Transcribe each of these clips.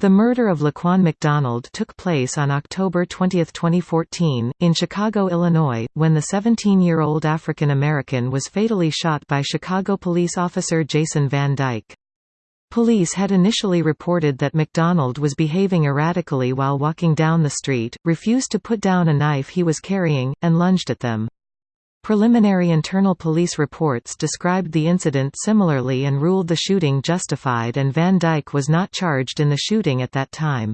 The murder of Laquan McDonald took place on October 20, 2014, in Chicago, Illinois, when the 17-year-old African American was fatally shot by Chicago police officer Jason Van Dyke. Police had initially reported that McDonald was behaving erratically while walking down the street, refused to put down a knife he was carrying, and lunged at them. Preliminary internal police reports described the incident similarly and ruled the shooting justified and Van Dyke was not charged in the shooting at that time.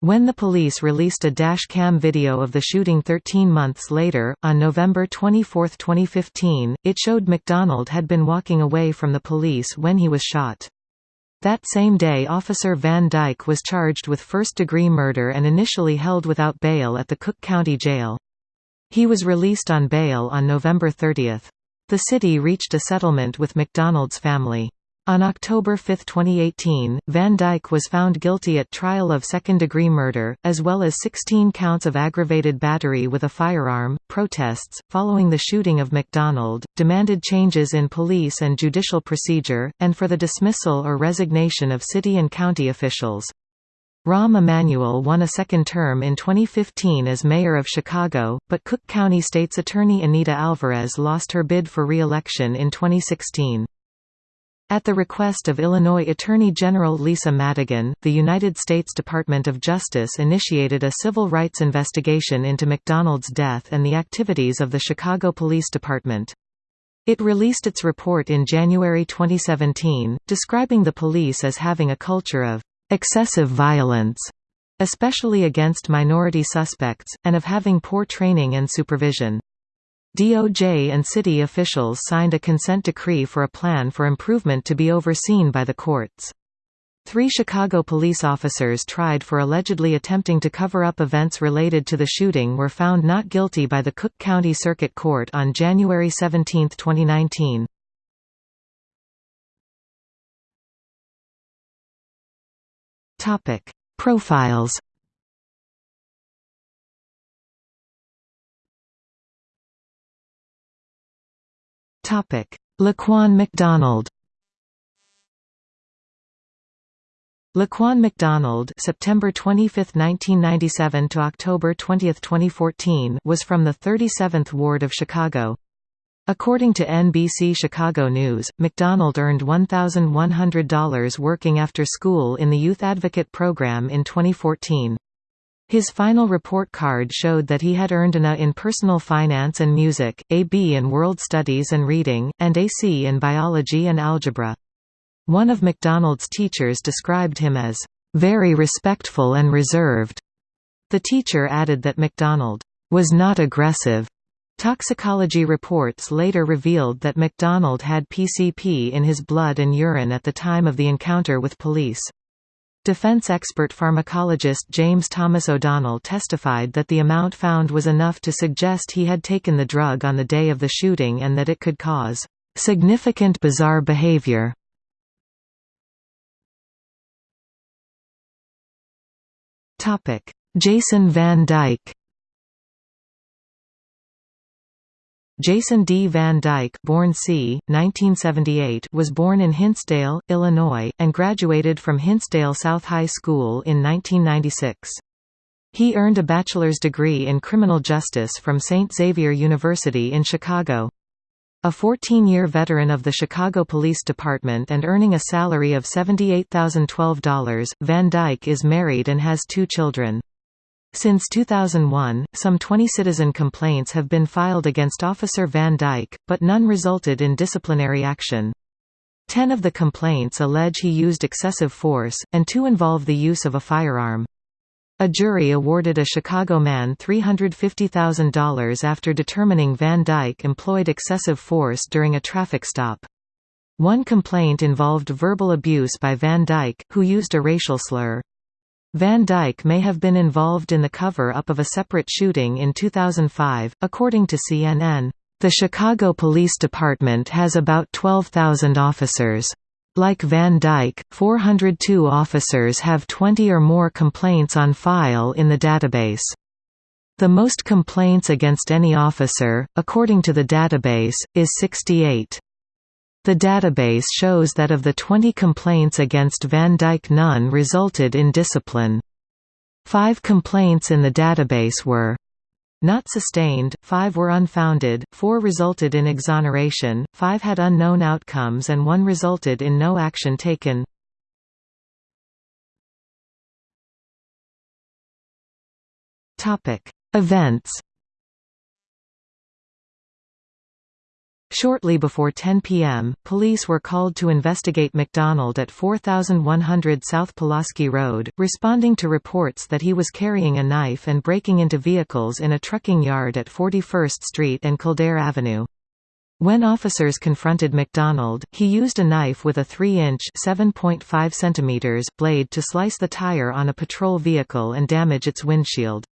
When the police released a dash cam video of the shooting 13 months later, on November 24, 2015, it showed McDonald had been walking away from the police when he was shot. That same day Officer Van Dyke was charged with first-degree murder and initially held without bail at the Cook County Jail. He was released on bail on November 30. The city reached a settlement with McDonald's family. On October 5, 2018, Van Dyke was found guilty at trial of second-degree murder, as well as 16 counts of aggravated battery with a firearm. Protests, following the shooting of McDonald, demanded changes in police and judicial procedure, and for the dismissal or resignation of city and county officials. Rahm Emanuel won a second term in 2015 as mayor of Chicago, but Cook County State's Attorney Anita Alvarez lost her bid for re-election in 2016. At the request of Illinois Attorney General Lisa Madigan, the United States Department of Justice initiated a civil rights investigation into McDonald's death and the activities of the Chicago Police Department. It released its report in January 2017, describing the police as having a culture of excessive violence, especially against minority suspects, and of having poor training and supervision. DOJ and city officials signed a consent decree for a plan for improvement to be overseen by the courts. Three Chicago police officers tried for allegedly attempting to cover up events related to the shooting were found not guilty by the Cook County Circuit Court on January 17, 2019. Topic: Profiles. Topic: Laquan McDonald. Laquan McDonald September 25, 1997 to October 20, 2014 was from the 37th Ward of Chicago. According to NBC Chicago News, McDonald earned $1,100 working after school in the Youth Advocate Program in 2014. His final report card showed that he had earned an A in Personal Finance and Music, a B in World Studies and Reading, and a C in Biology and Algebra. One of McDonald's teachers described him as, "...very respectful and reserved." The teacher added that McDonald, "...was not aggressive." Toxicology reports later revealed that McDonald had PCP in his blood and urine at the time of the encounter with police. Defense expert pharmacologist James Thomas O'Donnell testified that the amount found was enough to suggest he had taken the drug on the day of the shooting and that it could cause significant bizarre behavior. Jason Van Dyke Jason D. Van Dyke born c. 1978 was born in Hinsdale, Illinois, and graduated from Hinsdale South High School in 1996. He earned a bachelor's degree in criminal justice from St. Xavier University in Chicago. A 14-year veteran of the Chicago Police Department and earning a salary of $78,012, Van Dyke is married and has two children. Since 2001, some 20 citizen complaints have been filed against Officer Van Dyke, but none resulted in disciplinary action. Ten of the complaints allege he used excessive force, and two involve the use of a firearm. A jury awarded a Chicago man $350,000 after determining Van Dyke employed excessive force during a traffic stop. One complaint involved verbal abuse by Van Dyke, who used a racial slur. Van Dyke may have been involved in the cover-up of a separate shooting in 2005, according to CNN. The Chicago Police Department has about 12,000 officers. Like Van Dyke, 402 officers have 20 or more complaints on file in the database. The most complaints against any officer, according to the database, is 68. The database shows that of the 20 complaints against Van Dyke none resulted in discipline. Five complaints in the database were not sustained, five were unfounded, four resulted in exoneration, five had unknown outcomes and one resulted in no action taken. Events Shortly before 10 p.m., police were called to investigate McDonald at 4100 South Pulaski Road, responding to reports that he was carrying a knife and breaking into vehicles in a trucking yard at 41st Street and Kildare Avenue. When officers confronted McDonald, he used a knife with a 3-inch blade to slice the tire on a patrol vehicle and damage its windshield.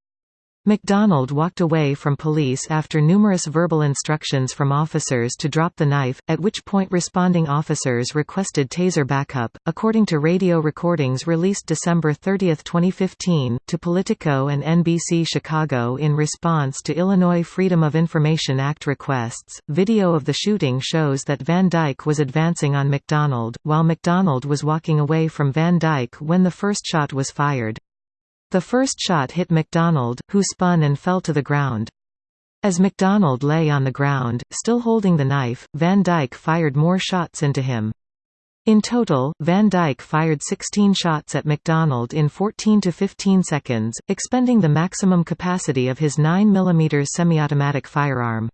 McDonald walked away from police after numerous verbal instructions from officers to drop the knife, at which point responding officers requested taser backup. According to radio recordings released December 30, 2015, to Politico and NBC Chicago in response to Illinois Freedom of Information Act requests, video of the shooting shows that Van Dyke was advancing on McDonald, while McDonald was walking away from Van Dyke when the first shot was fired. The first shot hit McDonald, who spun and fell to the ground. As McDonald lay on the ground, still holding the knife, Van Dyke fired more shots into him. In total, Van Dyke fired 16 shots at McDonald in 14 to 15 seconds, expending the maximum capacity of his 9mm semi-automatic firearm.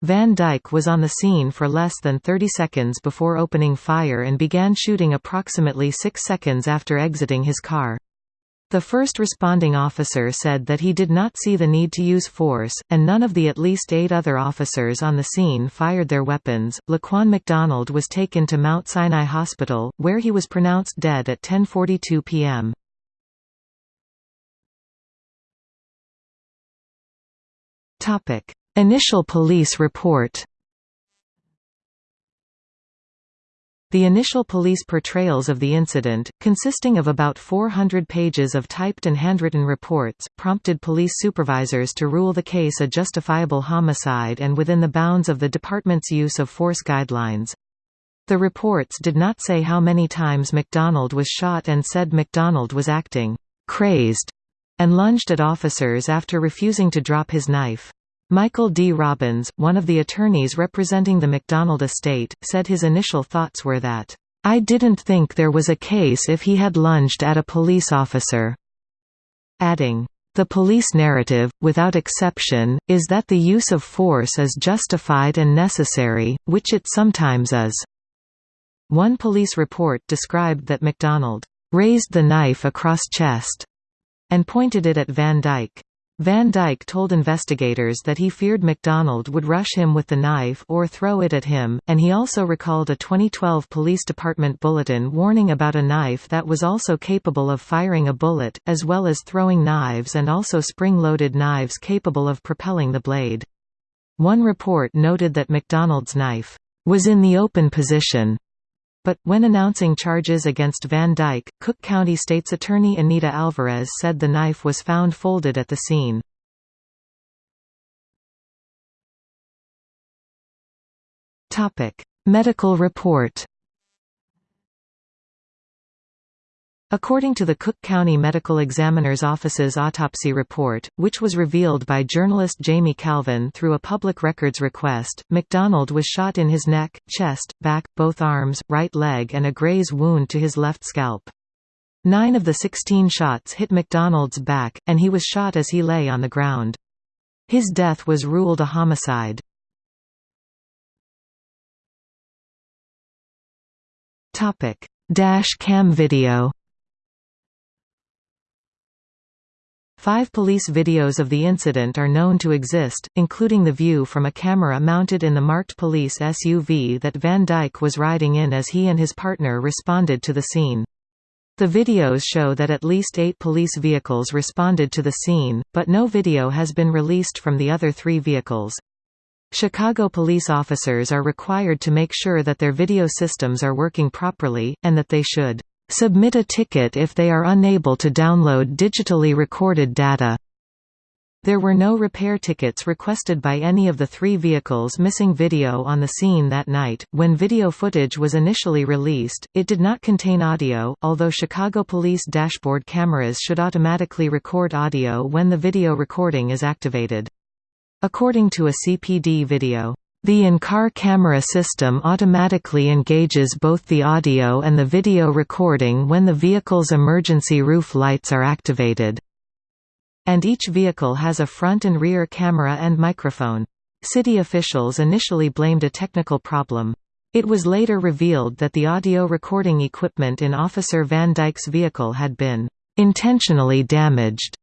Van Dyke was on the scene for less than 30 seconds before opening fire and began shooting approximately 6 seconds after exiting his car. The first responding officer said that he did not see the need to use force, and none of the at least eight other officers on the scene fired their weapons. Laquan McDonald was taken to Mount Sinai Hospital, where he was pronounced dead at 10:42 p.m. Topic: Initial police report. The initial police portrayals of the incident, consisting of about 400 pages of typed and handwritten reports, prompted police supervisors to rule the case a justifiable homicide and within the bounds of the department's use of force guidelines. The reports did not say how many times McDonald was shot and said McDonald was acting crazed and lunged at officers after refusing to drop his knife. Michael D. Robbins, one of the attorneys representing the McDonald estate, said his initial thoughts were that, "...I didn't think there was a case if he had lunged at a police officer." Adding, the police narrative, without exception, is that the use of force is justified and necessary, which it sometimes is." One police report described that McDonald raised the knife across chest and pointed it at Van Dyke. Van Dyke told investigators that he feared McDonald would rush him with the knife or throw it at him, and he also recalled a 2012 police department bulletin warning about a knife that was also capable of firing a bullet, as well as throwing knives and also spring-loaded knives capable of propelling the blade. One report noted that McDonald's knife was in the open position but, when announcing charges against Van Dyke, Cook County State's Attorney Anita Alvarez said the knife was found folded at the scene. Medical report According to the Cook County Medical Examiner's Office's autopsy report, which was revealed by journalist Jamie Kalven through a public records request, McDonald was shot in his neck, chest, back, both arms, right leg and a graze wound to his left scalp. Nine of the 16 shots hit McDonald's back, and he was shot as he lay on the ground. His death was ruled a homicide. Dash cam video Five police videos of the incident are known to exist, including the view from a camera mounted in the marked police SUV that Van Dyke was riding in as he and his partner responded to the scene. The videos show that at least eight police vehicles responded to the scene, but no video has been released from the other three vehicles. Chicago police officers are required to make sure that their video systems are working properly, and that they should submit a ticket if they are unable to download digitally recorded data. There were no repair tickets requested by any of the three vehicles missing video on the scene that night. When video footage was initially released, it did not contain audio, although Chicago police dashboard cameras should automatically record audio when the video recording is activated. According to a CPD video, the in-car camera system automatically engages both the audio and the video recording when the vehicle's emergency roof lights are activated. And each vehicle has a front and rear camera and microphone. City officials initially blamed a technical problem. It was later revealed that the audio recording equipment in Officer Van Dyke's vehicle had been intentionally damaged,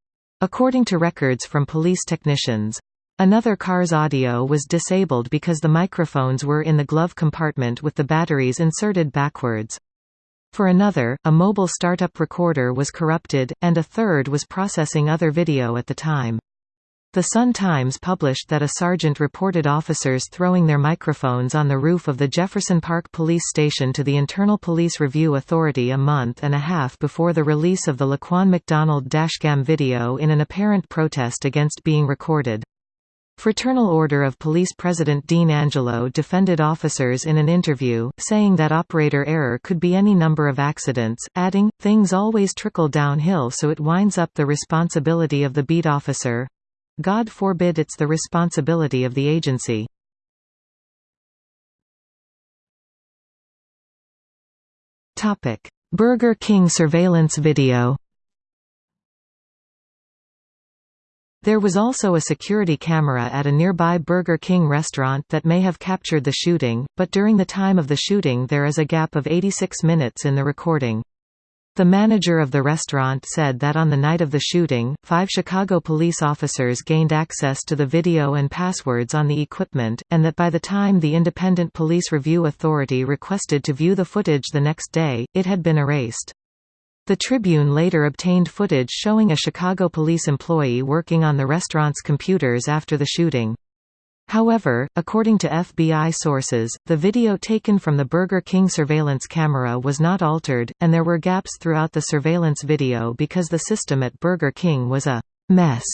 according to records from police technicians. Another car's audio was disabled because the microphones were in the glove compartment with the batteries inserted backwards. For another, a mobile startup recorder was corrupted, and a third was processing other video at the time. The Sun-Times published that a sergeant reported officers throwing their microphones on the roof of the Jefferson Park Police Station to the Internal Police Review Authority a month and a half before the release of the Laquan McDonald dashcam video in an apparent protest against being recorded. Fraternal Order of Police President Dean Angelo defended officers in an interview, saying that operator error could be any number of accidents, adding, things always trickle downhill so it winds up the responsibility of the beat officer. God forbid it's the responsibility of the agency. Burger King surveillance video There was also a security camera at a nearby Burger King restaurant that may have captured the shooting, but during the time of the shooting there is a gap of 86 minutes in the recording. The manager of the restaurant said that on the night of the shooting, five Chicago police officers gained access to the video and passwords on the equipment, and that by the time the Independent Police Review Authority requested to view the footage the next day, it had been erased. The Tribune later obtained footage showing a Chicago police employee working on the restaurant's computers after the shooting. However, according to FBI sources, the video taken from the Burger King surveillance camera was not altered, and there were gaps throughout the surveillance video because the system at Burger King was a mess.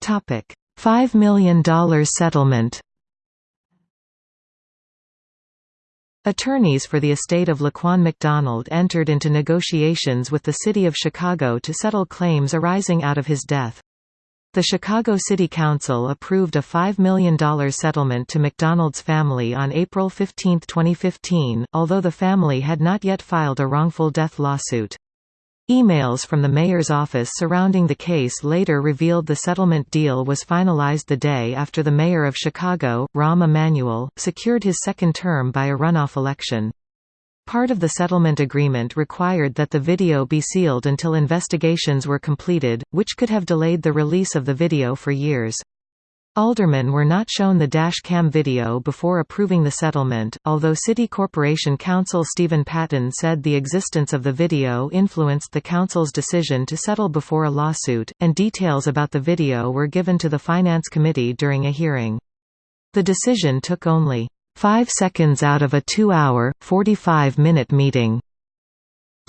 $5 million settlement Attorneys for the estate of Laquan McDonald entered into negotiations with the City of Chicago to settle claims arising out of his death. The Chicago City Council approved a $5 million settlement to McDonald's family on April 15, 2015, although the family had not yet filed a wrongful death lawsuit. Emails from the mayor's office surrounding the case later revealed the settlement deal was finalized the day after the mayor of Chicago, Rahm Emanuel, secured his second term by a runoff election. Part of the settlement agreement required that the video be sealed until investigations were completed, which could have delayed the release of the video for years. Aldermen were not shown the dash cam video before approving the settlement, although City Corporation Counsel Stephen Patton said the existence of the video influenced the council's decision to settle before a lawsuit, and details about the video were given to the Finance Committee during a hearing. The decision took only five seconds out of a two-hour, 45-minute meeting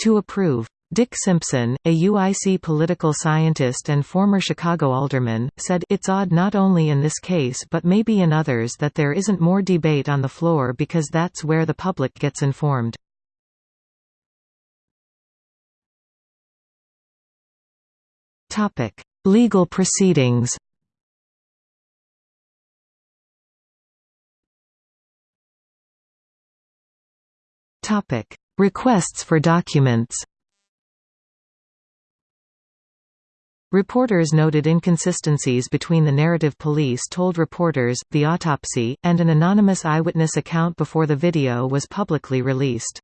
to approve. Dick Simpson, a UIC political scientist and former Chicago alderman, said, It's odd not only in this case but maybe in others that there isn't more debate on the floor because that's where the public gets informed. Legal proceedings Requests for documents Reporters noted inconsistencies between the narrative police told reporters, the autopsy, and an anonymous eyewitness account before the video was publicly released.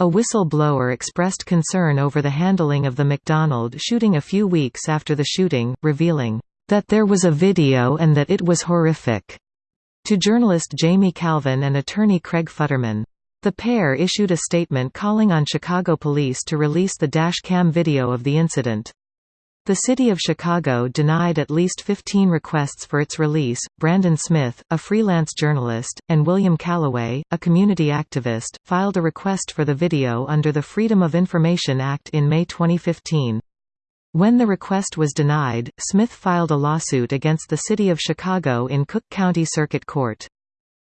A whistle-blower expressed concern over the handling of the McDonald shooting a few weeks after the shooting, revealing, "...that there was a video and that it was horrific." To journalist Jamie Kalven and attorney Craig Futterman. The pair issued a statement calling on Chicago police to release the dash cam video of the incident. The City of Chicago denied at least 15 requests for its release. Brandon Smith, a freelance journalist, and William Calloway, a community activist, filed a request for the video under the Freedom of Information Act in May 2015. When the request was denied, Smith filed a lawsuit against the City of Chicago in Cook County Circuit Court.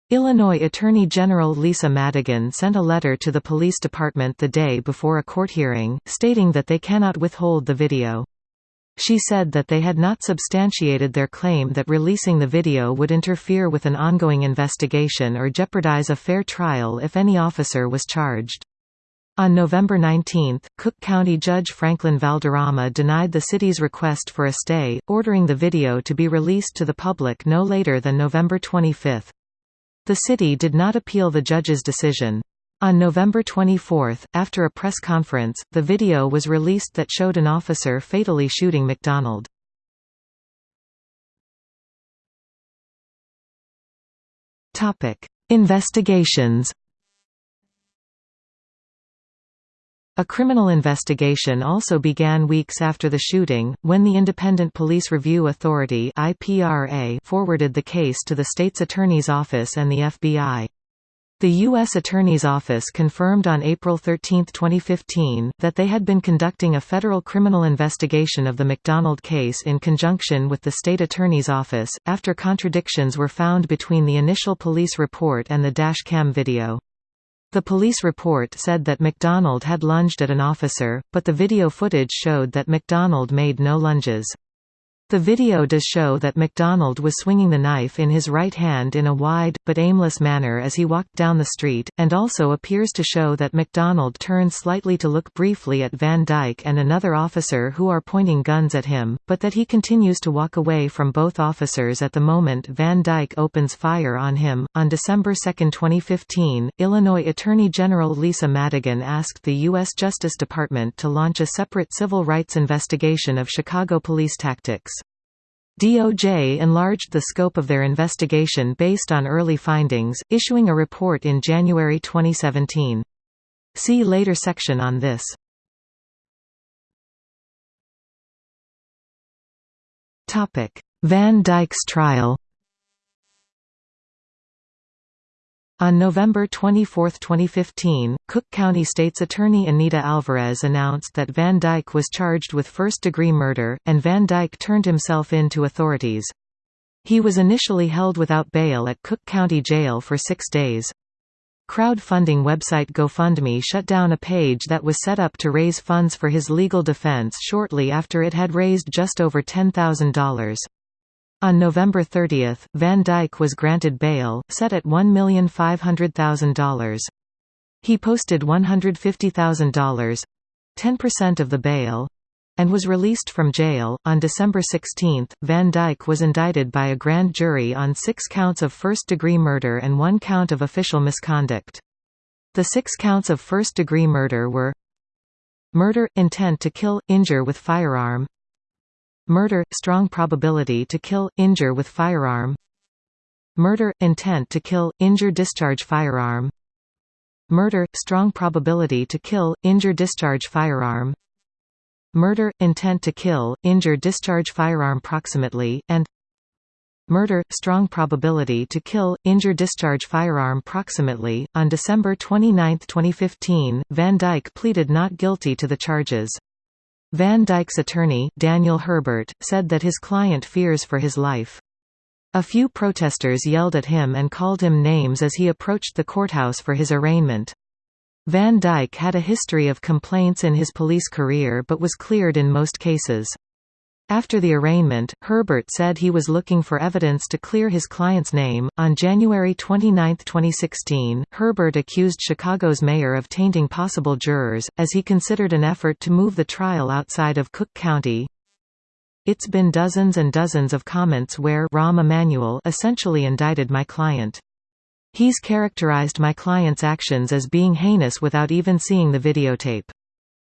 Illinois Attorney General Lisa Madigan sent a letter to the police department the day before a court hearing, stating that they cannot withhold the video. She said that they had not substantiated their claim that releasing the video would interfere with an ongoing investigation or jeopardize a fair trial if any officer was charged. On November 19, Cook County Judge Franklin Valderrama denied the city's request for a stay, ordering the video to be released to the public no later than November 25. The city did not appeal the judge's decision. On November 24, after a press conference, the video was released that showed an officer fatally shooting McDonald. Investigations A criminal investigation also began weeks after the shooting, when the Independent Police Review Authority forwarded the case to the state's attorney's office and the FBI. The U.S. Attorney's Office confirmed on April 13, 2015, that they had been conducting a federal criminal investigation of the McDonald case in conjunction with the state attorney's office, after contradictions were found between the initial police report and the dash cam video. The police report said that McDonald had lunged at an officer, but the video footage showed that McDonald made no lunges. The video does show that McDonald was swinging the knife in his right hand in a wide, but aimless manner as he walked down the street, and also appears to show that McDonald turned slightly to look briefly at Van Dyke and another officer who are pointing guns at him, but that he continues to walk away from both officers at the moment Van Dyke opens fire on him. On December 2, 2015, Illinois Attorney General Lisa Madigan asked the U.S. Justice Department to launch a separate civil rights investigation of Chicago police tactics. DOJ enlarged the scope of their investigation based on early findings, issuing a report in January 2017. See later section on this. Van Dyke's trial On November 24, 2015, Cook County State's Attorney Anita Alvarez announced that Van Dyke was charged with first-degree murder, and Van Dyke turned himself in to authorities. He was initially held without bail at Cook County Jail for six days. Crowdfunding website GoFundMe shut down a page that was set up to raise funds for his legal defense shortly after it had raised just over $10,000. On November 30, Van Dyke was granted bail, set at $1,500,000. He posted $150,000 10% of the bail and was released from jail. On December 16, Van Dyke was indicted by a grand jury on six counts of first degree murder and one count of official misconduct. The six counts of first degree murder were murder, intent to kill, injure with firearm, Murder – strong probability to kill, injure with firearm Murder – intent to kill, injure discharge firearm Murder – strong probability to kill, injure discharge firearm Murder – intent to kill, injure discharge firearm proximately, and Murder – strong probability to kill, injure discharge firearm proximately. On December 29, 2015, Van Dyke pleaded not guilty to the charges. Van Dyke's attorney, Daniel Herbert, said that his client fears for his life. A few protesters yelled at him and called him names as he approached the courthouse for his arraignment. Van Dyke had a history of complaints in his police career but was cleared in most cases. After the arraignment, Herbert said he was looking for evidence to clear his client's name. On January 29, 2016, Herbert accused Chicago's mayor of tainting possible jurors, as he considered an effort to move the trial outside of Cook County. It's been dozens and dozens of comments where Rahm Emanuel essentially indicted my client. He's characterized my client's actions as being heinous without even seeing the videotape.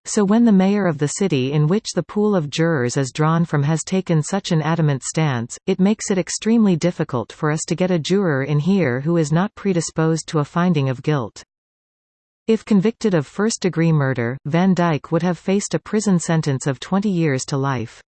So when the mayor of the city in which the pool of jurors is drawn from has taken such an adamant stance, it makes it extremely difficult for us to get a juror in here who is not predisposed to a finding of guilt. If convicted of first-degree murder, Van Dyke would have faced a prison sentence of 20 years to life.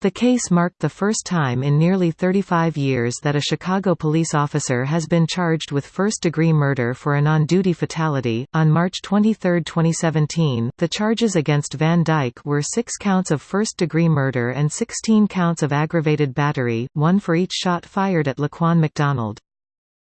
The case marked the first time in nearly 35 years that a Chicago police officer has been charged with first-degree murder for an on-duty fatality. On March 23, 2017, the charges against Van Dyke were 6 counts of first-degree murder and 16 counts of aggravated battery, one for each shot fired at Laquan McDonald.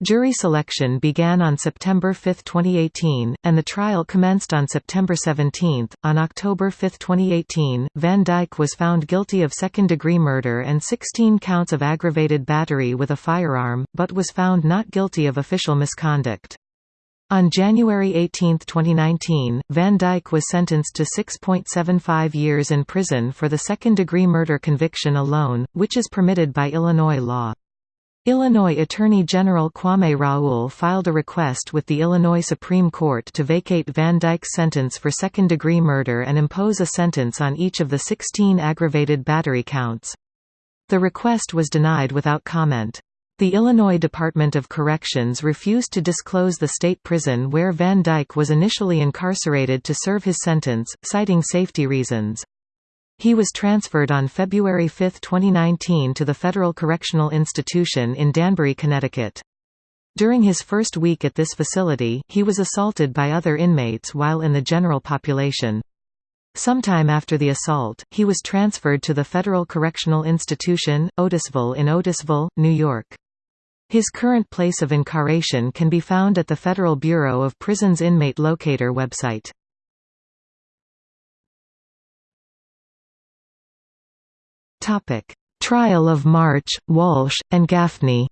Jury selection began on September 5, 2018, and the trial commenced on September 17. On October 5, 2018, Van Dyke was found guilty of second degree murder and 16 counts of aggravated battery with a firearm, but was found not guilty of official misconduct. On January 18, 2019, Van Dyke was sentenced to 6.75 years in prison for the second-degree murder conviction alone, which is permitted by Illinois law. Illinois Attorney General Kwame Raoul filed a request with the Illinois Supreme Court to vacate Van Dyke's sentence for second-degree murder and impose a sentence on each of the 16 aggravated battery counts. The request was denied without comment. The Illinois Department of Corrections refused to disclose the state prison where Van Dyke was initially incarcerated to serve his sentence, citing safety reasons. He was transferred on February 5, 2019 to the Federal Correctional Institution in Danbury, Connecticut. During his first week at this facility, he was assaulted by other inmates while in the general population. Sometime after the assault, he was transferred to the Federal Correctional Institution, Otisville in Otisville, New York. His current place of incarceration can be found at the Federal Bureau of Prisons Inmate Locator website. Topic: Trial of March, Walsh, and Gaffney.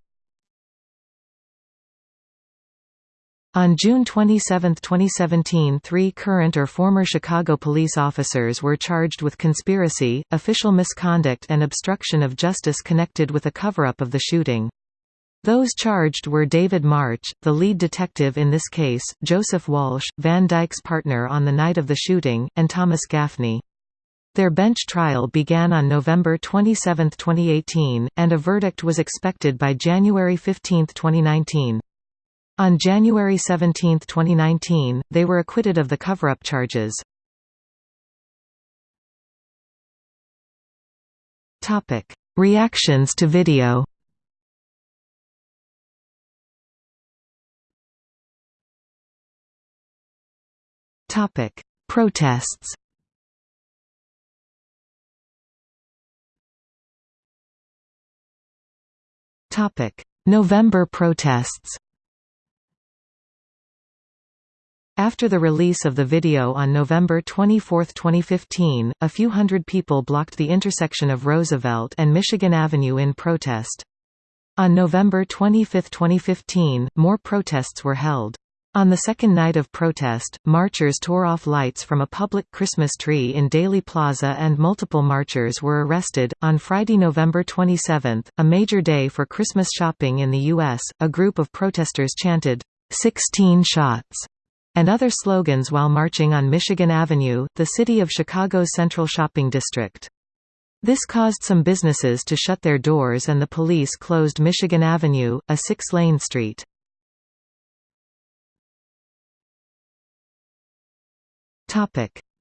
On June 27, 2017 three current or former Chicago police officers were charged with conspiracy, official misconduct and obstruction of justice connected with a cover-up of the shooting. Those charged were David March, the lead detective in this case, Joseph Walsh, Van Dyke's partner on the night of the shooting, and Thomas Gaffney. Their bench trial began on November 27, 2018, and a verdict was expected by January 15, 2019. On January 17, 2019, they were acquitted of the cover-up charges. Reactions to video Protests November protests After the release of the video on November 24, 2015, a few hundred people blocked the intersection of Roosevelt and Michigan Avenue in protest. On November 25, 2015, more protests were held. On the second night of protest, marchers tore off lights from a public Christmas tree in Daley Plaza and multiple marchers were arrested. On Friday, November 27, a major day for Christmas shopping in the U.S., a group of protesters chanted, 16 shots, and other slogans while marching on Michigan Avenue, the city of Chicago's central shopping district. This caused some businesses to shut their doors and the police closed Michigan Avenue, a six-lane street.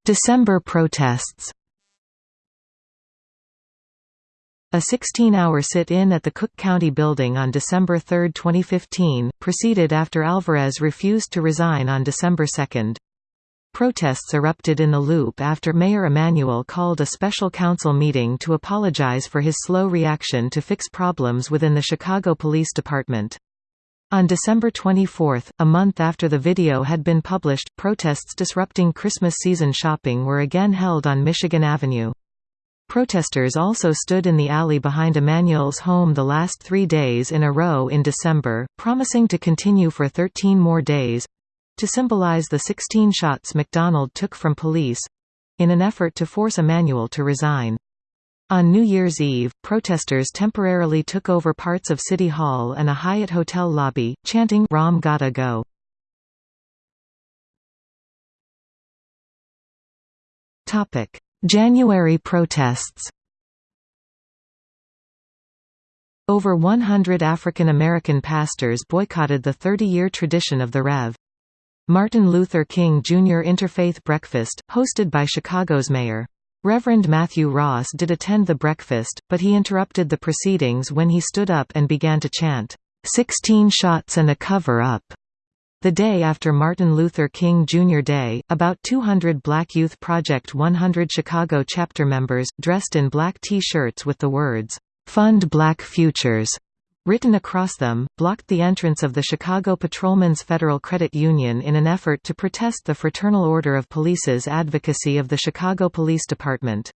December protests A 16-hour sit-in at the Cook County Building on December 3, 2015, proceeded after Alvarez refused to resign on December 2. Protests erupted in the Loop after Mayor Emanuel called a special council meeting to apologize for his slow reaction to fix problems within the Chicago Police Department. On December 24, a month after the video had been published, protests disrupting Christmas season shopping were again held on Michigan Avenue. Protesters also stood in the alley behind Emanuel's home the last three days in a row in December, promising to continue for 13 more days—to symbolize the 16 shots McDonald took from police—in an effort to force Emanuel to resign. On New Year's Eve, protesters temporarily took over parts of City Hall and a Hyatt hotel lobby, chanting Rahm Gotta Go. January protests Over 100 African American pastors boycotted the 30-year tradition of the Rev. Martin Luther King Jr. Interfaith Breakfast, hosted by Chicago's mayor. Reverend Matthew Ross did attend the breakfast, but he interrupted the proceedings when he stood up and began to chant, 16 shots and a cover-up. The day after Martin Luther King Jr. Day, about 200 Black Youth Project 100 Chicago chapter members, dressed in black T-shirts with the words, "'Fund Black Futures' written across them, blocked the entrance of the Chicago Patrolmen's Federal Credit Union in an effort to protest the Fraternal Order of Police's advocacy of the Chicago Police Department.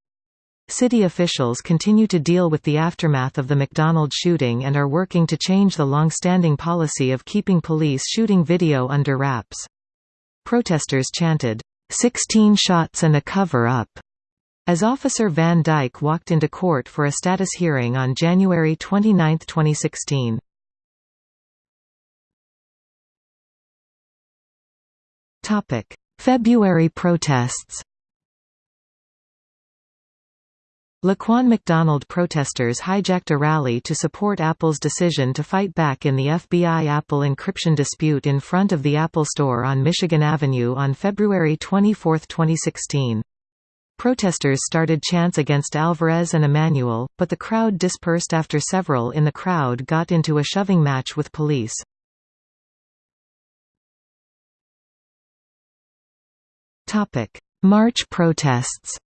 City officials continue to deal with the aftermath of the McDonald shooting and are working to change the long-standing policy of keeping police shooting video under wraps. Protesters chanted, 16 shots and a cover-up, as Officer Van Dyke walked into court for a status hearing on January 29, 2016. Topic: February protests Laquan McDonald protesters hijacked a rally to support Apple's decision to fight back in the FBI Apple encryption dispute in front of the Apple Store on Michigan Avenue on February 24, 2016. Protesters started chants against Alvarez and Emanuel, but the crowd dispersed after several in the crowd got into a shoving match with police. March protests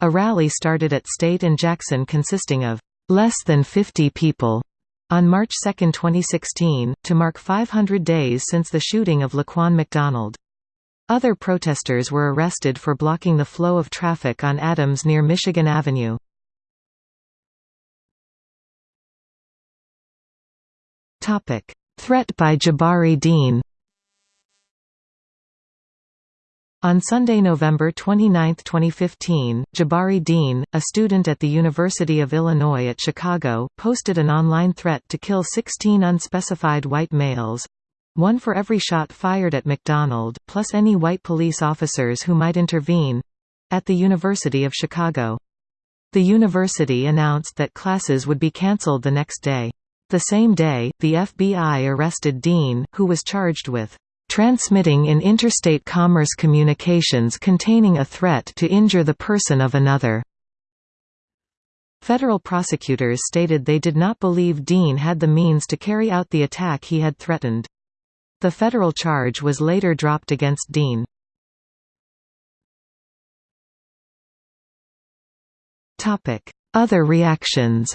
A rally started at State and Jackson consisting of less than 50 people on March 2, 2016, to mark 500 days since the shooting of Laquan McDonald. Other protesters were arrested for blocking the flow of traffic on Adams near Michigan Avenue. Threat by Jabari Dean On Sunday, November 29, 2015, Jabari Dean, a student at the University of Illinois at Chicago, posted an online threat to kill 16 unspecified white males—one for every shot fired at McDonald, plus any white police officers who might intervene—at the University of Chicago. The university announced that classes would be cancelled the next day. The same day, the FBI arrested Dean, who was charged with transmitting in interstate commerce communications containing a threat to injure the person of another. Federal prosecutors stated they did not believe Dean had the means to carry out the attack he had threatened. The federal charge was later dropped against Dean. Other reactions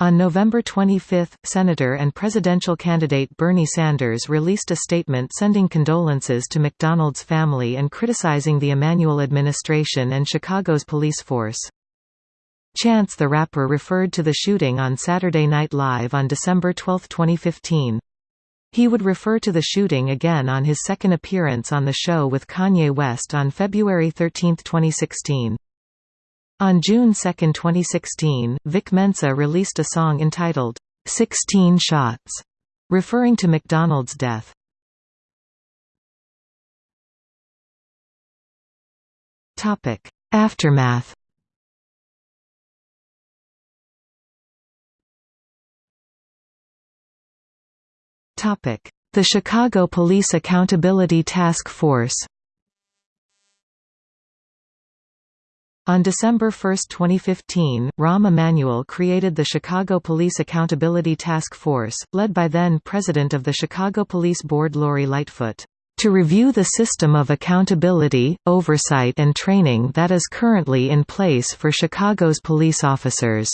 On November 25, Senator and presidential candidate Bernie Sanders released a statement sending condolences to McDonald's family and criticizing the Emanuel administration and Chicago's police force. Chance the Rapper referred to the shooting on Saturday Night Live on December 12, 2015. He would refer to the shooting again on his second appearance on the show with Kanye West on February 13, 2016. On June 2, 2016, Vic Mensa released a song entitled, 16 Shots, referring to McDonald's death. Aftermath The Chicago Police Accountability Task Force On December 1, 2015, Rahm Emanuel created the Chicago Police Accountability Task Force, led by then-president of the Chicago Police Board Lori Lightfoot, to review the system of accountability, oversight and training that is currently in place for Chicago's police officers.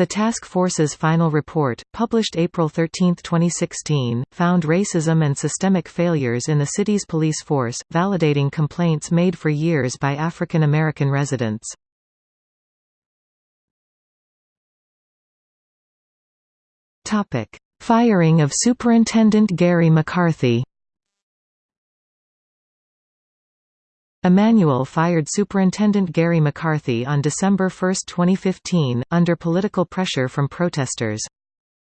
The task force's final report, published April 13, 2016, found racism and systemic failures in the city's police force, validating complaints made for years by African American residents. Firing of Superintendent Gary McCarthy Emanuel fired Superintendent Gary McCarthy on December 1, 2015, under political pressure from protesters.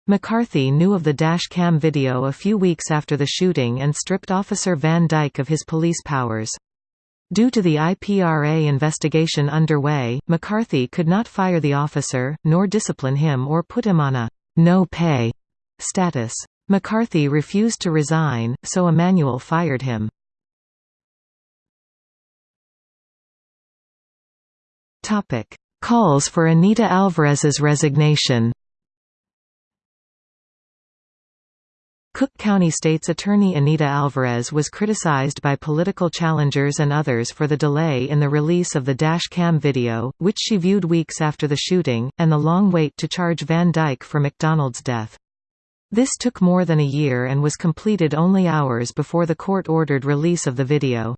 McCarthy knew of the dash cam video a few weeks after the shooting and stripped Officer Van Dyke of his police powers. Due to the IPRA investigation underway, McCarthy could not fire the officer, nor discipline him or put him on a no pay status. McCarthy refused to resign, so Emanuel fired him. Calls for Anita Alvarez's resignation Cook County State's Attorney Anita Alvarez was criticized by political challengers and others for the delay in the release of the dash cam video, which she viewed weeks after the shooting, and the long wait to charge Van Dyke for McDonald's death. This took more than a year and was completed only hours before the court ordered release of the video.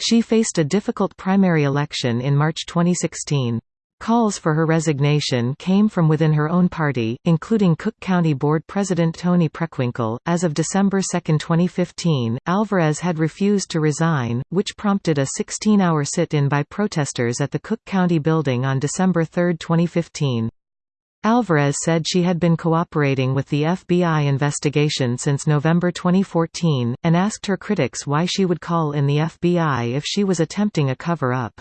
She faced a difficult primary election in March 2016. Calls for her resignation came from within her own party, including Cook County Board President Toni Preckwinkle. As of December 2, 2015, Alvarez had refused to resign, which prompted a 16 hour sit in by protesters at the Cook County building on December 3, 2015. Alvarez said she had been cooperating with the FBI investigation since November 2014, and asked her critics why she would call in the FBI if she was attempting a cover-up.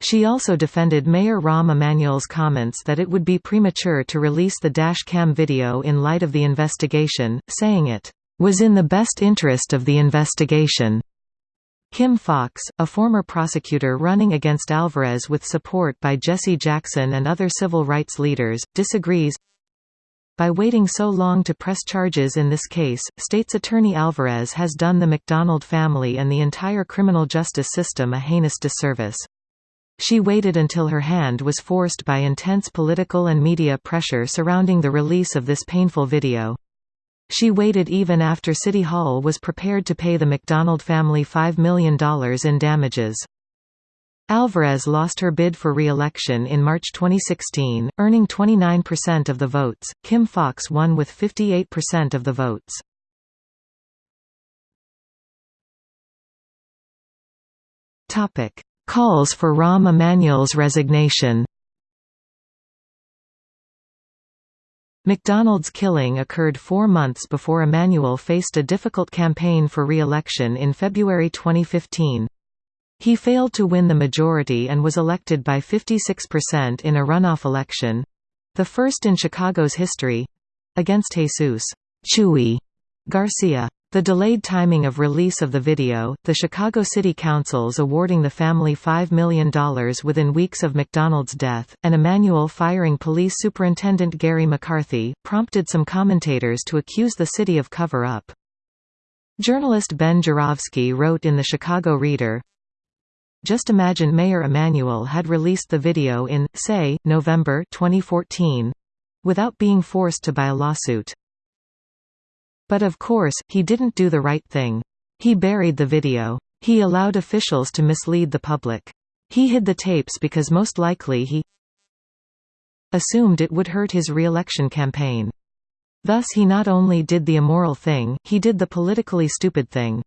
She also defended Mayor Rahm Emanuel's comments that it would be premature to release the dash cam video in light of the investigation, saying it was in the best interest of the investigation. Kim Foxx, a former prosecutor running against Alvarez with support by Jesse Jackson and other civil rights leaders, disagrees. By waiting so long to press charges in this case, state's attorney Alvarez has done the McDonald family and the entire criminal justice system a heinous disservice. She waited until her hand was forced by intense political and media pressure surrounding the release of this painful video. She waited even after City Hall was prepared to pay the McDonald family $5 million in damages. Alvarez lost her bid for re-election in March 2016, earning 29% of the votes. Kim Foxx won with 58% of the votes. Topic: Calls for Rahm Emanuel's resignation McDonald's killing occurred four months before Emanuel faced a difficult campaign for re-election in February 2015. He failed to win the majority and was elected by 56% in a runoff election—the first in Chicago's history—against Jesus Chuy Garcia. The delayed timing of release of the video, the Chicago City Council's awarding the family $5 million within weeks of McDonald's death, and Emanuel firing Police Superintendent Gary McCarthy, prompted some commentators to accuse the city of cover-up. Journalist Ben Joravsky wrote in the Chicago Reader, Just imagine Mayor Emanuel had released the video in, say, November 2014—without being forced to buy a lawsuit. But of course, he didn't do the right thing. He buried the video. He allowed officials to mislead the public. He hid the tapes because most likely he assumed it would hurt his re-election campaign. Thus he not only did the immoral thing, he did the politically stupid thing.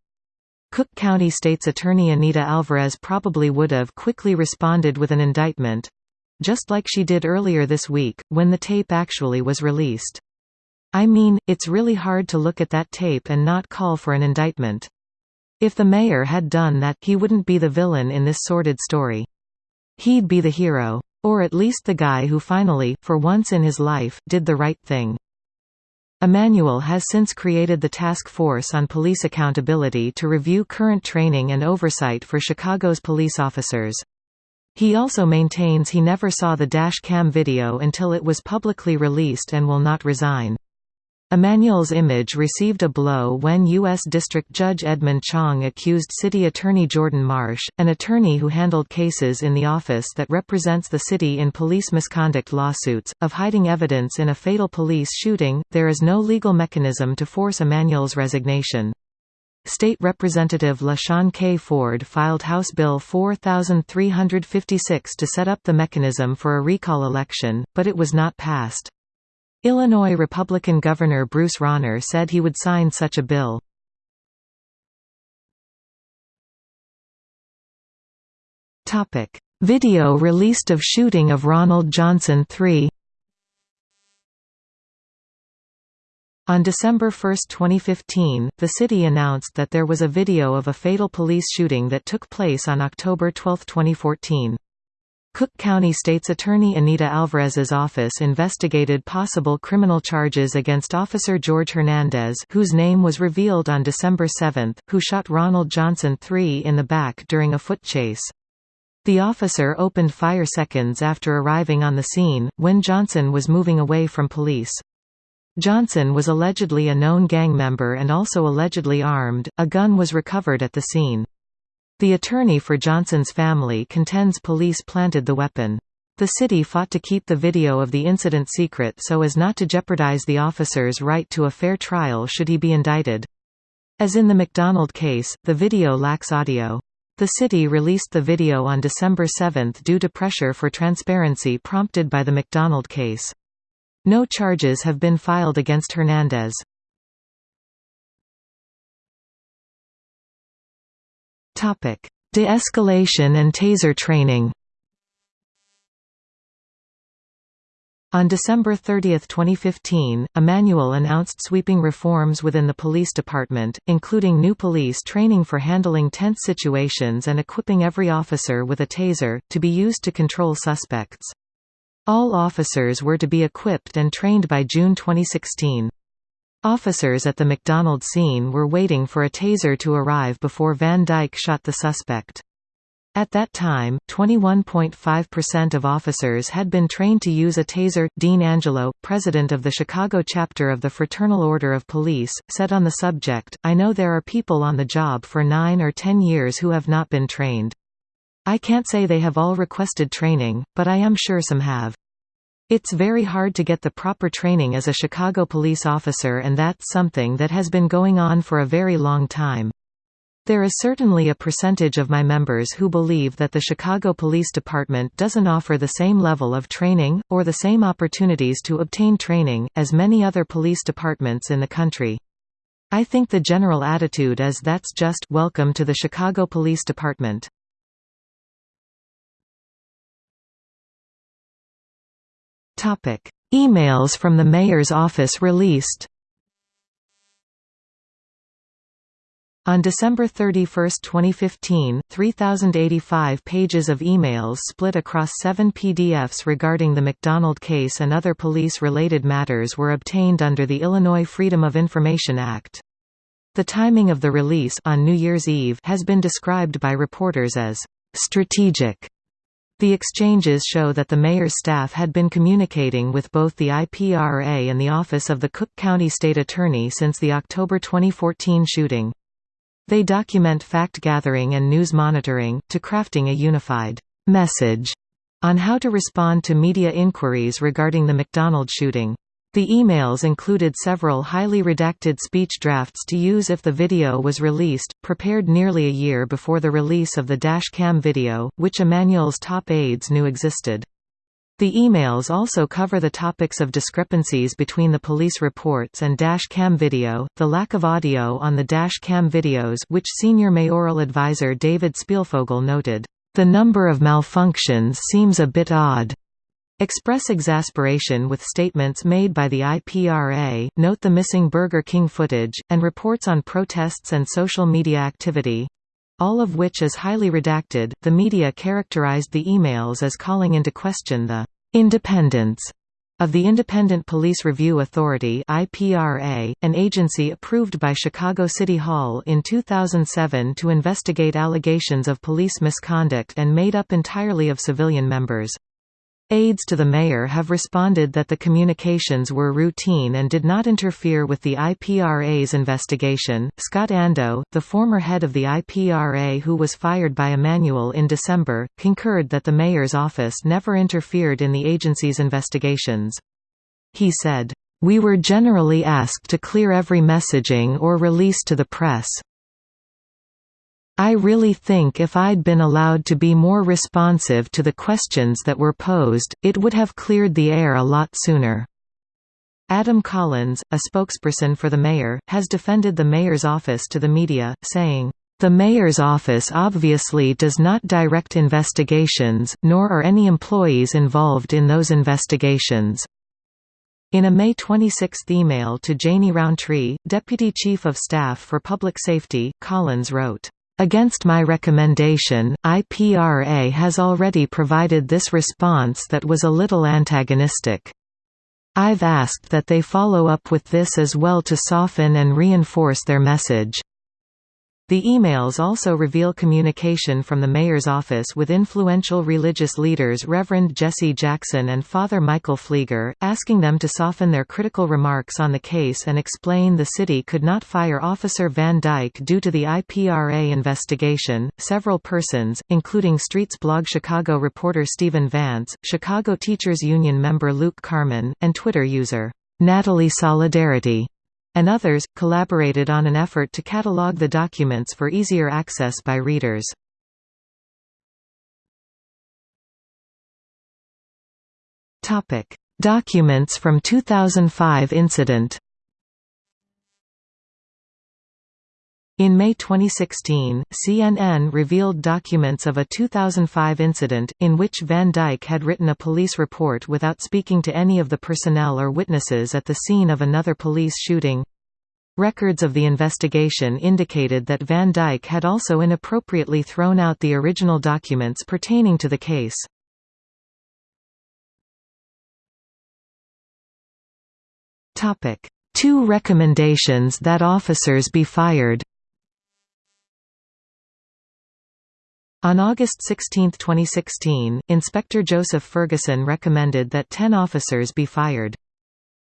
Cook County State's Attorney Anita Alvarez probably would have quickly responded with an indictment—just like she did earlier this week, when the tape actually was released. I mean, it's really hard to look at that tape and not call for an indictment. If the mayor had done that, he wouldn't be the villain in this sordid story. He'd be the hero. Or at least the guy who finally, for once in his life, did the right thing. Emanuel has since created the Task Force on Police Accountability to review current training and oversight for Chicago's police officers. He also maintains he never saw the dash cam video until it was publicly released and will not resign. Emanuel's image received a blow when U.S. District Judge Edmond Chang accused City Attorney Jordan Marsh, an attorney who handled cases in the office that represents the city in police misconduct lawsuits, of hiding evidence in a fatal police shooting. There is no legal mechanism to force Emanuel's resignation. State Representative LaShawn K. Ford filed House Bill 4356 to set up the mechanism for a recall election, but it was not passed. Illinois Republican Governor Bruce Rauner said he would sign such a bill. Video released of shooting of Ronald Johnson III On December 1, 2015, the city announced that there was a video of a fatal police shooting that took place on October 12, 2014. Cook County State's Attorney Anita Alvarez's office investigated possible criminal charges against Officer George Hernandez whose name was revealed on December 7, who shot Ronald Johnson III in the back during a foot chase. The officer opened fire seconds after arriving on the scene, when Johnson was moving away from police. Johnson was allegedly a known gang member and also allegedly armed, a gun was recovered at the scene. The attorney for Johnson's family contends police planted the weapon. The city fought to keep the video of the incident secret so as not to jeopardize the officer's right to a fair trial should he be indicted. As in the McDonald case, the video lacks audio. The city released the video on December 7 due to pressure for transparency prompted by the McDonald case. No charges have been filed against Hernandez. De-escalation and taser training On December 30, 2015, Emanuel announced sweeping reforms within the police department, including new police training for handling tense situations and equipping every officer with a taser, to be used to control suspects. All officers were to be equipped and trained by June 2016. Officers at the McDonald scene were waiting for a taser to arrive before Van Dyke shot the suspect. At that time, 21.5% of officers had been trained to use a taser. Dean Angelo, president of the Chicago chapter of the Fraternal Order of Police, said on the subject, I know there are people on the job for nine or ten years who have not been trained. I can't say they have all requested training, but I am sure some have. It's very hard to get the proper training as a Chicago police officer and that's something that has been going on for a very long time. There is certainly a percentage of my members who believe that the Chicago Police Department doesn't offer the same level of training, or the same opportunities to obtain training, as many other police departments in the country. I think the general attitude is that's just welcome to the Chicago Police Department. Topic: Emails from the mayor's office released. On December 31, 2015, 3,085 pages of emails split across seven PDFs regarding the McDonald case and other police-related matters were obtained under the Illinois Freedom of Information Act. The timing of the release on New Year's Eve has been described by reporters as strategic the exchanges show that the mayor's staff had been communicating with both the IPRA and the Office of the Cook County State Attorney since the October 2014 shooting. They document fact-gathering and news monitoring, to crafting a unified message on how to respond to media inquiries regarding the McDonald shooting. The emails included several highly redacted speech drafts to use if the video was released, prepared nearly a year before the release of the dash cam video, which Emanuel's top aides knew existed. The emails also cover the topics of discrepancies between the police reports and dash cam video, the lack of audio on the dash cam videos which senior mayoral advisor David Spielfogel noted, "...the number of malfunctions seems a bit odd." Express exasperation with statements made by the IPRA, note the missing Burger King footage, and reports on protests and social media activity all of which is highly redacted. The media characterized the emails as calling into question the independence of the Independent Police Review Authority (IPRA), an agency approved by Chicago City Hall in 2007 to investigate allegations of police misconduct and made up entirely of civilian members. Aides to the mayor have responded that the communications were routine and did not interfere with the IPRA's investigation. Scott Ando, the former head of the IPRA who was fired by Emanuel in December, concurred that the mayor's office never interfered in the agency's investigations. He said, We were generally asked to clear every messaging or release to the press, I really think if I'd been allowed to be more responsive to the questions that were posed, it would have cleared the air a lot sooner." Adam Collins, a spokesperson for the mayor, has defended the mayor's office to the media, saying, "...the mayor's office obviously does not direct investigations, nor are any employees involved in those investigations." In a May 26 email to Janey Rountree, Deputy Chief of Staff for Public Safety, Collins wrote, Against my recommendation, IPRA has already provided this response that was a little antagonistic. I've asked that they follow up with this as well to soften and reinforce their message. The emails also reveal communication from the mayor's office with influential religious leaders Reverend Jesse Jackson and Father Michael Pfleger, asking them to soften their critical remarks on the case and explain the city could not fire Officer Van Dyke due to the IPRA investigation. Several persons, including Streetsblog Chicago reporter Steven Vance, Chicago Teachers Union member Luke Carmen, and Twitter user Natalie Solidarity and others, collaborated on an effort to catalog the documents for easier access by readers. Documents from 2005 incident In May 2016, CNN revealed documents of a 2005 incident, in which Van Dyke had written a police report without speaking to any of the personnel or witnesses at the scene of another police shooting. Records of the investigation indicated that Van Dyke had also inappropriately thrown out the original documents pertaining to the case. Two recommendations that officers be fired On August 16, 2016, Inspector Joseph Ferguson recommended that 10 officers be fired.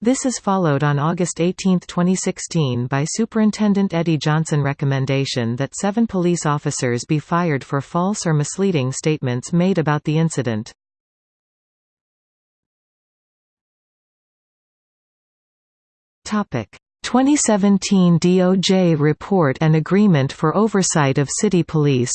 This is followed on August 18, 2016 by Superintendent Eddie Johnson recommendation that seven police officers be fired for false or misleading statements made about the incident. Topic: 2017 DOJ report and agreement for oversight of city police.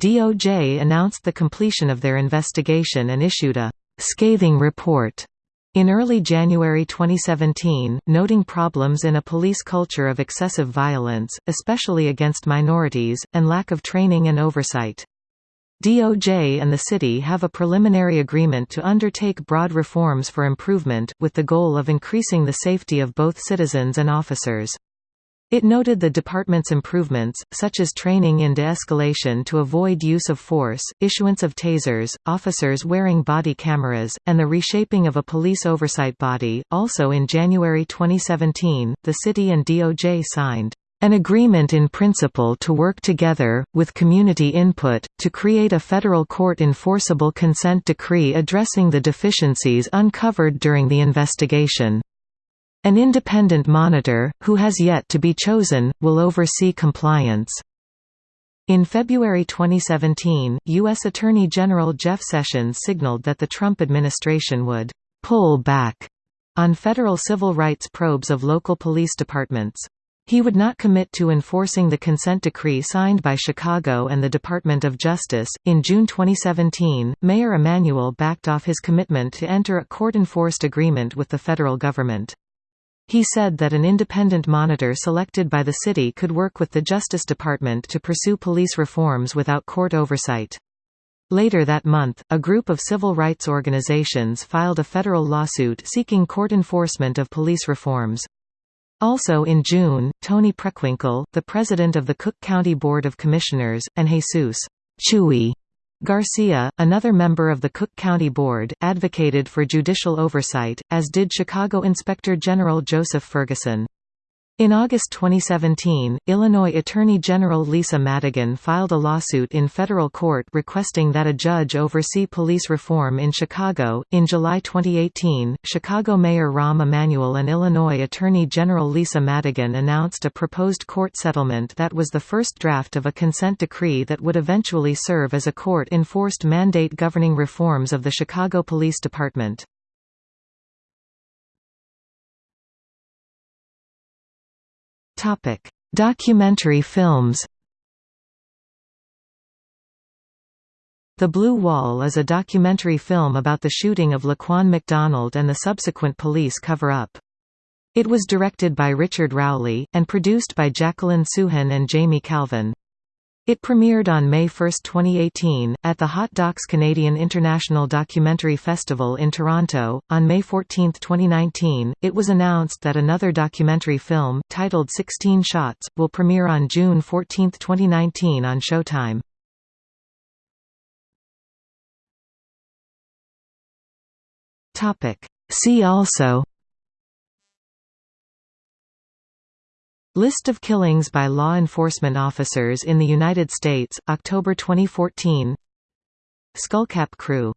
DOJ announced the completion of their investigation and issued a «scathing report» in early January 2017, noting problems in a police culture of excessive violence, especially against minorities, and lack of training and oversight. DOJ and the city have a preliminary agreement to undertake broad reforms for improvement, with the goal of increasing the safety of both citizens and officers. It noted the department's improvements, such as training in de-escalation to avoid use of force, issuance of tasers, officers wearing body cameras, and the reshaping of a police oversight body. Also in January 2017, the city and DOJ signed an agreement in principle to work together, with community input, to create a federal court enforceable consent decree addressing the deficiencies uncovered during the investigation. An independent monitor, who has yet to be chosen, will oversee compliance. In February 2017, U.S. Attorney General Jeff Sessions signaled that the Trump administration would «pull back» on federal civil rights probes of local police departments. He would not commit to enforcing the consent decree signed by Chicago and the Department of Justice. In June 2017, Mayor Emanuel backed off his commitment to enter a court enforced agreement with the federal government. He said that an independent monitor selected by the city could work with the Justice Department to pursue police reforms without court oversight. Later that month, a group of civil rights organizations filed a federal lawsuit seeking court enforcement of police reforms. Also in June, Toni Preckwinkle, the president of the Cook County Board of Commissioners, and Jesus Chuy Garcia, another member of the Cook County Board, advocated for judicial oversight, as did Chicago Inspector General Joseph Ferguson. In August 2017, Illinois Attorney General Lisa Madigan filed a lawsuit in federal court requesting that a judge oversee police reform in Chicago. In July 2018, Chicago Mayor Rahm Emanuel and Illinois Attorney General Lisa Madigan announced a proposed court settlement that was the first draft of a consent decree that would eventually serve as a court enforced mandate governing reforms of the Chicago Police Department. Topic: Documentary films. The Blue Wall is a documentary film about the shooting of Laquan McDonald and the subsequent police cover-up. It was directed by Richard Rowley, and produced by Jacqueline Soohen and Jamie Kalven. It premiered on May 1, 2018, at the Hot Docs Canadian International Documentary Festival in Toronto. On May 14, 2019, it was announced that another documentary film, titled 16 Shots, will premiere on June 14, 2019 on Showtime. See also List of killings by law enforcement officers in the United States, October 2014 Skullcap Crew